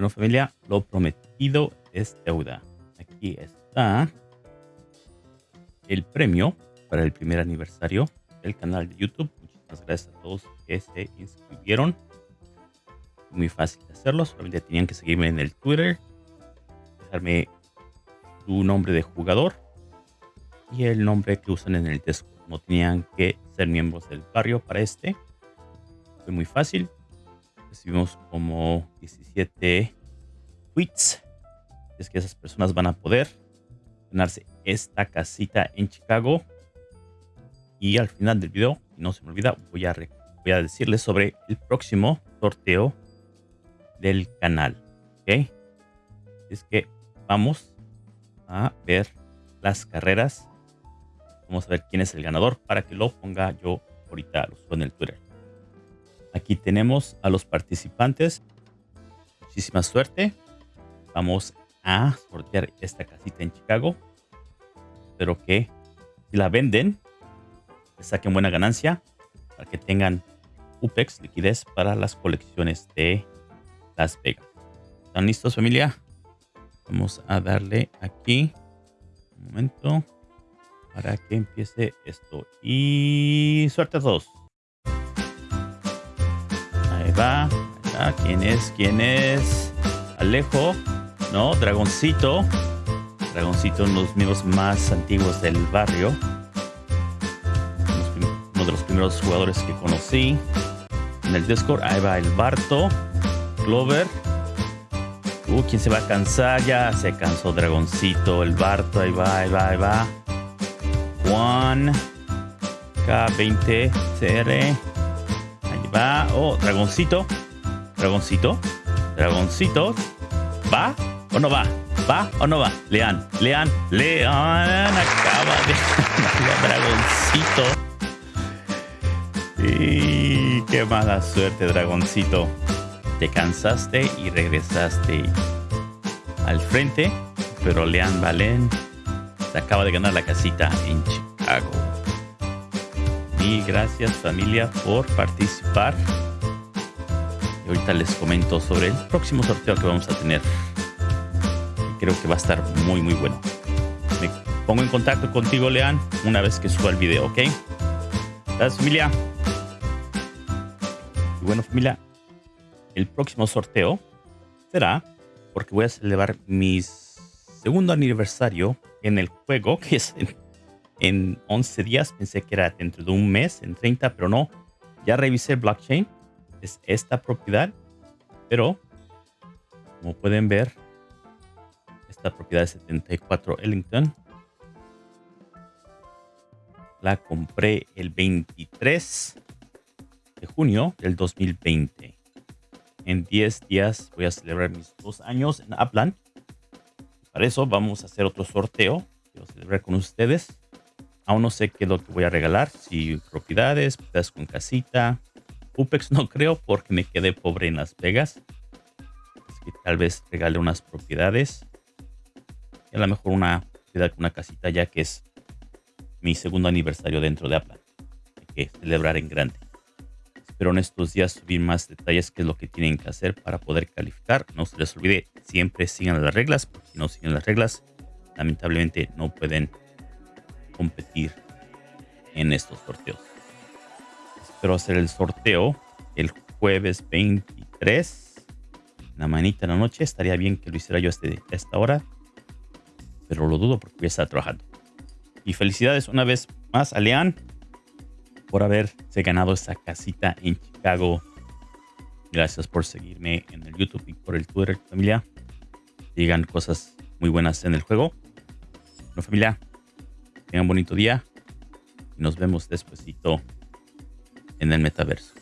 Bueno, familia, lo prometido es deuda. Aquí está el premio para el primer aniversario del canal de YouTube. Muchísimas gracias a todos que se inscribieron. Muy fácil de hacerlo. Solamente tenían que seguirme en el Twitter, dejarme su nombre de jugador y el nombre que usan en el Discord. No tenían que ser miembros del barrio para este. Fue muy fácil. Recibimos como 17 tweets. Es que esas personas van a poder ganarse esta casita en Chicago. Y al final del video, no se me olvida, voy a, voy a decirles sobre el próximo sorteo del canal. ¿Ok? Es que vamos a ver las carreras Vamos a ver quién es el ganador para que lo ponga yo ahorita lo en el Twitter. Aquí tenemos a los participantes. Muchísima suerte. Vamos a sortear esta casita en Chicago. Espero que si la venden, saquen buena ganancia para que tengan UPEX, liquidez para las colecciones de Las Vegas. ¿Están listos familia? Vamos a darle aquí. Un momento para que empiece esto. Y suerte a todos. Va. ¿Quién es? ¿Quién es? Alejo. No, Dragoncito. Dragoncito, uno de los amigos más antiguos del barrio. Uno de los primeros jugadores que conocí. En el Discord, ahí va el Barto. Clover. Uh, ¿quién se va a cansar? Ya se cansó Dragoncito, el Barto, ahí va, ahí va, ahí va. Juan K20 CR. Ahí va. Oh, dragoncito. Dragoncito. Dragoncito. ¿Va o no va? ¿Va o no va? Lean, lean, lean. Acaba de dragoncito. Y qué mala suerte, dragoncito. Te cansaste y regresaste al frente, pero Lean Valen se acaba de ganar la casita en Chicago. Y gracias familia por participar. Ahorita les comento sobre el próximo sorteo que vamos a tener. Creo que va a estar muy muy bueno. Me pongo en contacto contigo, Lean, una vez que suba el video, ¿ok? Gracias familia. Y bueno familia, el próximo sorteo será porque voy a celebrar mis segundo aniversario en el juego, que es en, 11 días. Pensé que era dentro de un mes, en 30, pero no. Ya revisé blockchain. Es esta propiedad. Pero, como pueden ver, esta propiedad de 74 Ellington. La compré el 23 de junio del 2020. En 10 días voy a celebrar mis dos años en Upland para eso vamos a hacer otro sorteo. Quiero celebrar con ustedes. Aún no sé qué es lo que voy a regalar. Si propiedades, propiedades con casita. UPEX no creo porque me quedé pobre en Las Vegas. Así que tal vez regale unas propiedades. Y a lo mejor una propiedad con una casita ya que es mi segundo aniversario dentro de Apple. Hay que celebrar en grande. Espero en estos días subir más detalles qué es lo que tienen que hacer para poder calificar. No se les olvide, siempre sigan las reglas, porque si no siguen las reglas, lamentablemente no pueden competir en estos sorteos. Espero hacer el sorteo el jueves 23, la manita en la noche. Estaría bien que lo hiciera yo este, a esta hora, pero lo dudo porque voy a estar trabajando. Y felicidades una vez más a Lean por haberse ganado esa casita en Chicago. Gracias por seguirme en el YouTube y por el Twitter, familia. Digan cosas muy buenas en el juego. Bueno, familia, tengan un bonito día y nos vemos despuesito en el metaverso.